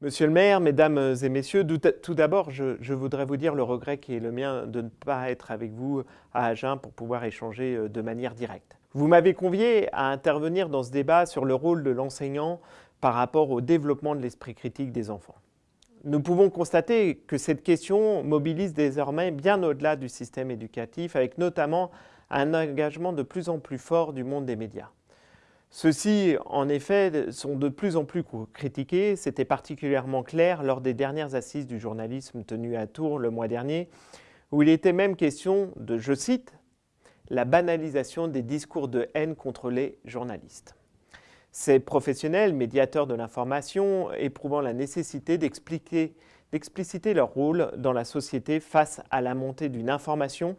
Monsieur le maire, mesdames et messieurs, tout d'abord, je, voudrais vous dire le regret qui est le mien de ne pas être avec vous à Agen pour pouvoir échanger euh, de manière directe. Vous m'avez convié à intervenir dans ce débat sur le rôle de l'enseignant par rapport au développement de l'esprit critique des enfants. Nous pouvons constater que cette question mobilise désormais bien au-delà du système éducatif, avec notamment un engagement de plus en plus fort du monde des médias. Ceux-ci, en effet, sont de plus en plus critiqués. C'était particulièrement clair lors des dernières assises du journalisme tenues à Tours le mois dernier, où il était même question de, je cite, la banalisation des discours de haine contre les journalistes. Ces professionnels, médiateurs de l'information, éprouvant la nécessité d'expliciter leur rôle dans la société face à la montée d'une information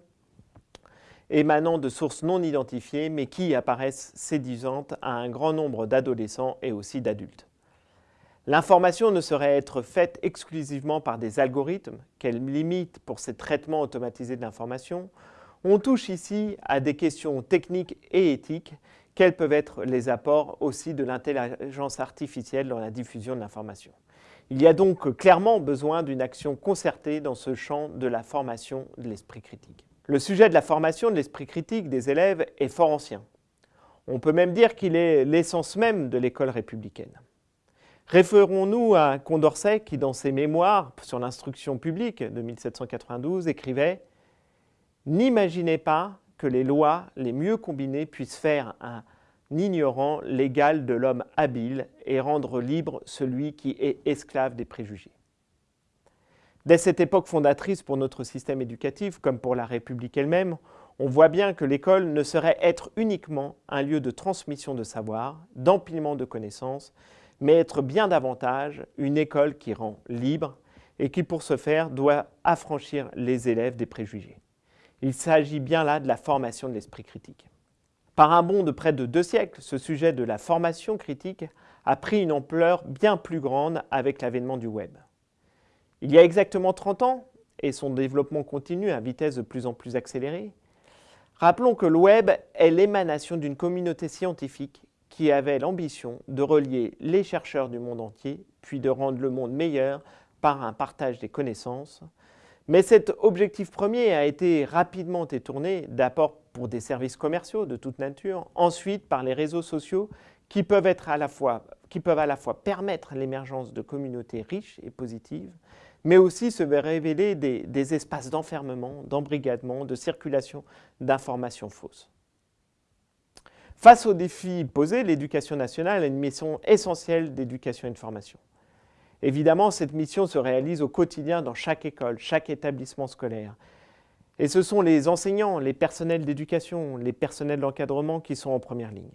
émanant de sources non identifiées mais qui apparaissent séduisantes à un grand nombre d'adolescents et aussi d'adultes. L'information ne saurait être faite exclusivement par des algorithmes, quelles limites pour ces traitements automatisés de l'information. On touche ici à des questions techniques et éthiques, quels peuvent être les apports aussi de l'intelligence artificielle dans la diffusion de l'information. Il y a donc clairement besoin d'une action concertée dans ce champ de la formation de l'esprit critique. Le sujet de la formation de l'esprit critique des élèves est fort ancien. On peut même dire qu'il est l'essence même de l'école républicaine. Référons-nous à Condorcet qui, dans ses mémoires sur l'instruction publique de 1792, écrivait « N'imaginez pas que les lois les mieux combinées puissent faire un ignorant l'égal de l'homme habile et rendre libre celui qui est esclave des préjugés. Dès cette époque fondatrice pour notre système éducatif, comme pour la République elle-même, on voit bien que l'école ne saurait être uniquement un lieu de transmission de savoir, d'empilement de connaissances, mais être bien davantage une école qui rend libre et qui, pour ce faire, doit affranchir les élèves des préjugés. Il s'agit bien là de la formation de l'esprit critique. Par un bond de près de deux siècles, ce sujet de la formation critique a pris une ampleur bien plus grande avec l'avènement du web. Il y a exactement 30 ans, et son développement continue à vitesse de plus en plus accélérée, rappelons que le web est l'émanation d'une communauté scientifique qui avait l'ambition de relier les chercheurs du monde entier, puis de rendre le monde meilleur par un partage des connaissances. Mais cet objectif premier a été rapidement détourné d'abord pour des services commerciaux de toute nature, ensuite par les réseaux sociaux qui peuvent, qui peuvent à la fois permettre l'émergence de communautés riches et positives, mais aussi se révéler des, espaces d'enfermement, d'embrigadement, de circulation d'informations fausses. Face aux défis posés, l'éducation nationale a une mission essentielle d'éducation et de formation. Évidemment, cette mission se réalise au quotidien dans chaque école, chaque établissement scolaire. Et ce sont les enseignants, les personnels d'éducation, les personnels d'encadrement qui sont en première ligne.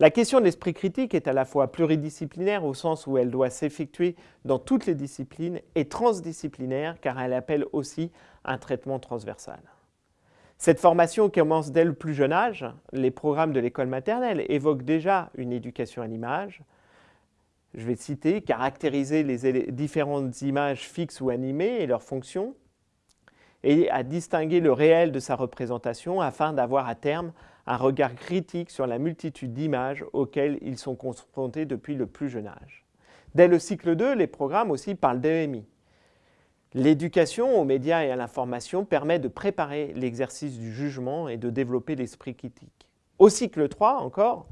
La question de l'esprit critique est à la fois pluridisciplinaire au sens où elle doit s'effectuer dans toutes les disciplines et transdisciplinaire car elle appelle aussi un traitement transversal. Cette formation commence dès le plus jeune âge. Les programmes de l'école maternelle évoquent déjà une éducation à l'image. Je vais citer, caractériser les différentes images fixes ou animées et leurs fonctions, et à distinguer le réel de sa représentation afin d'avoir à terme un regard critique sur la multitude d'images auxquelles ils sont confrontés depuis le plus jeune âge. Dès le cycle 2, les programmes aussi parlent d'EMI. L'éducation aux médias et à l'information permet de préparer l'exercice du jugement et de développer l'esprit critique. Au cycle 3 encore,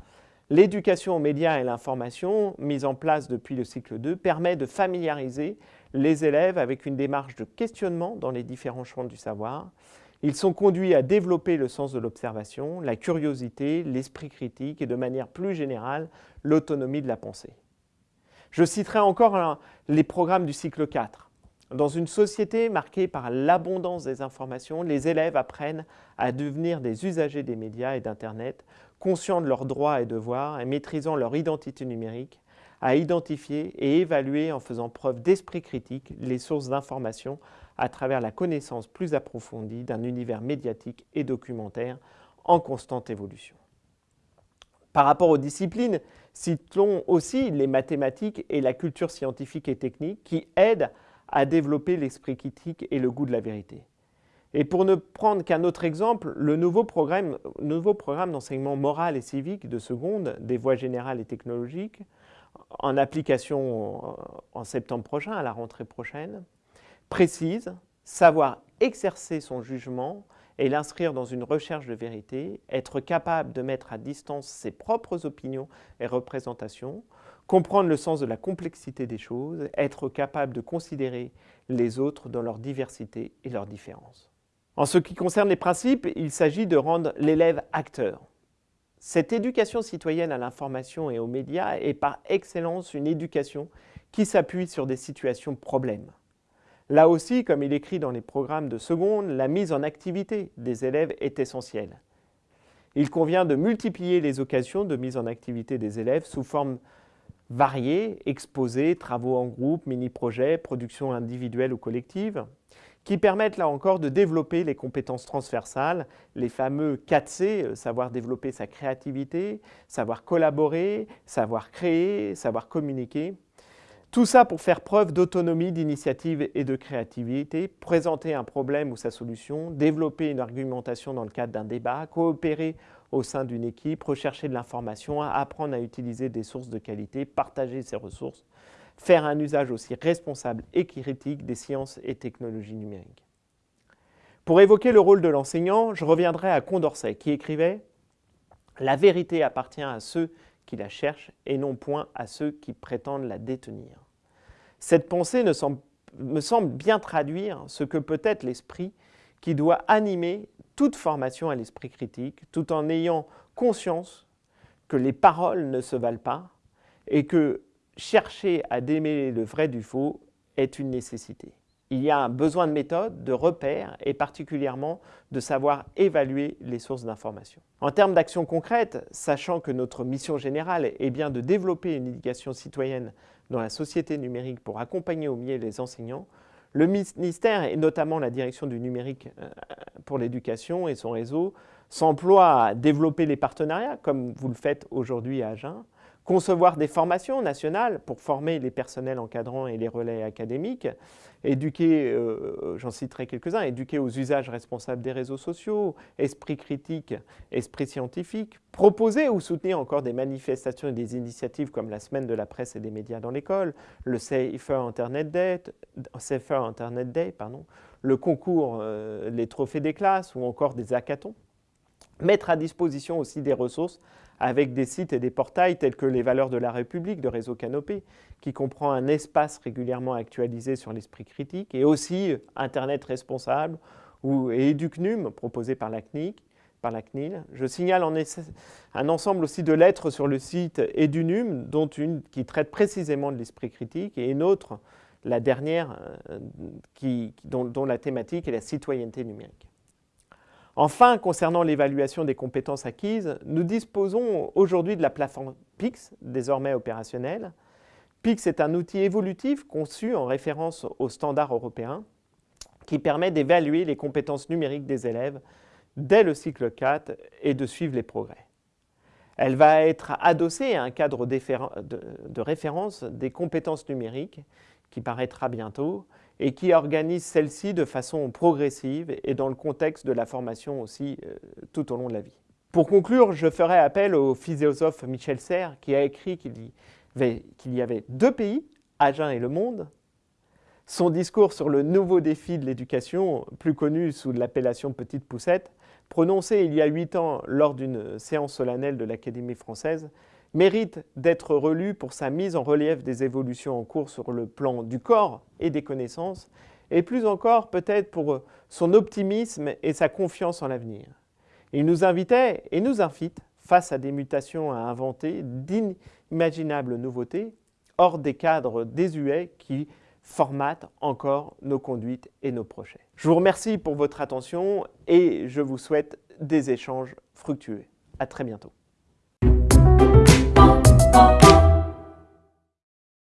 l'éducation aux médias et à l'information, mise en place depuis le cycle 2, permet de familiariser les élèves avec une démarche de questionnement dans les différents champs du savoir ils sont conduits à développer le sens de l'observation, la curiosité, l'esprit critique et de manière plus générale, l'autonomie de la pensée. Je citerai encore les programmes du cycle 4. Dans une société marquée par l'abondance des informations, les élèves apprennent à devenir des usagers des médias et d'Internet, conscients de leurs droits et devoirs et maîtrisant leur identité numérique, à identifier et évaluer en faisant preuve d'esprit critique les sources d'informations à travers la connaissance plus approfondie d'un univers médiatique et documentaire en constante évolution. Par rapport aux disciplines, citons aussi les mathématiques et la culture scientifique et technique qui aident à développer l'esprit critique et le goût de la vérité. Et pour ne prendre qu'un autre exemple, le nouveau programme, nouveau programme d'enseignement moral et civique de seconde des voies générales et technologiques en application en septembre prochain, à la rentrée prochaine, précise, savoir exercer son jugement et l'inscrire dans une recherche de vérité, être capable de mettre à distance ses propres opinions et représentations, comprendre le sens de la complexité des choses, être capable de considérer les autres dans leur diversité et leurs différences. En ce qui concerne les principes, il s'agit de rendre l'élève acteur. Cette éducation citoyenne à l'information et aux médias est par excellence une éducation qui s'appuie sur des situations problèmes. Là aussi, comme il écrit dans les programmes de seconde, la mise en activité des élèves est essentielle. Il convient de multiplier les occasions de mise en activité des élèves sous forme variées, exposés, travaux en groupe, mini-projets, productions individuelles ou collectives, qui permettent là encore de développer les compétences transversales, les fameux 4C, euh, savoir développer sa créativité, savoir collaborer, savoir créer, savoir communiquer. Tout ça pour faire preuve d'autonomie, d'initiative et de créativité, présenter un problème ou sa solution, développer une argumentation dans le cadre d'un débat, coopérer au sein d'une équipe, rechercher de l'information, apprendre à utiliser des sources de qualité, partager ses ressources, faire un usage aussi responsable et critique des sciences et technologies numériques. Pour évoquer le rôle de l'enseignant, je reviendrai à Condorcet qui écrivait « La vérité appartient à ceux qui la cherchent et non point à ceux qui prétendent la détenir ». Cette pensée me semble bien traduire ce que peut être l'esprit qui doit animer toute formation à l'esprit critique, tout en ayant conscience que les paroles ne se valent pas et que chercher à démêler le vrai du faux est une nécessité. Il y a un besoin de méthode, de repères et particulièrement de savoir évaluer les sources d'information. En termes d'action concrète, sachant que notre mission générale est bien de développer une éducation citoyenne dans la société numérique pour accompagner au mieux les enseignants, le ministère, et notamment la direction du numérique euh, pour l'éducation et son réseau, s'emploie à développer les partenariats, comme vous le faites aujourd'hui à Agen, concevoir des formations nationales pour former les personnels encadrants et les relais académiques, éduquer, euh, j'en citerai quelques-uns, éduquer aux usages responsables des réseaux sociaux, esprit critique, esprit scientifique, proposer ou soutenir encore des manifestations et des initiatives comme la semaine de la presse et des médias dans l'école, le Safer Internet Day, le concours, euh, les trophées des classes ou encore des hackathons. Mettre à disposition aussi des ressources avec des sites et des portails tels que les valeurs de la République de Réseau Canopé, qui comprend un espace régulièrement actualisé sur l'esprit critique, et aussi Internet responsable ou, et EduCNUM proposé par la CNIC, par la CNIL. Je signale un ensemble aussi de lettres sur le site EduNUM, dont une qui traite précisément de l'esprit critique et une autre, la dernière, euh, dont la thématique est la citoyenneté numérique. Enfin, concernant l'évaluation des compétences acquises, nous disposons aujourd'hui de la plateforme PIX, désormais opérationnelle. PIX est un outil évolutif conçu en référence aux standards européens qui permet d'évaluer les compétences numériques des élèves dès le cycle 4 et de suivre les progrès. Elle va être adossée à un cadre de référence des compétences numériques qui paraîtra bientôt et qui organise celle-ci de façon progressive et dans le contexte de la formation aussi euh, tout au long de la vie. Pour conclure, je ferai appel au philosophe Michel Serres qui a écrit qu'il y, y, avait deux pays, Agen et le monde. Son discours sur le nouveau défi de l'éducation, plus connu sous l'appellation Petite Poussette, prononcé il y a huit ans lors d'une séance solennelle de l'Académie française, mérite d'être relu pour sa mise en relief des évolutions en cours sur le plan du corps et des connaissances, et plus encore peut-être pour son optimisme et sa confiance en l'avenir. Il nous invitait et nous invite, face à des mutations à inventer, d'inimaginables nouveautés, hors des cadres désuets qui formatent encore nos conduites et nos projets. Je vous remercie pour votre attention et je vous souhaite des échanges fructueux. À très bientôt. Thank you.